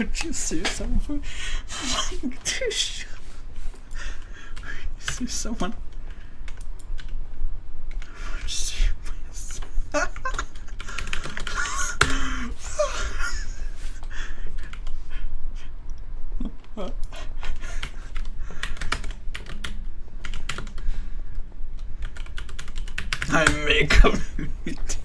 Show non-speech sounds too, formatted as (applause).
Could you sue someone for flying tissue? Sue someone. (laughs) I make a (laughs)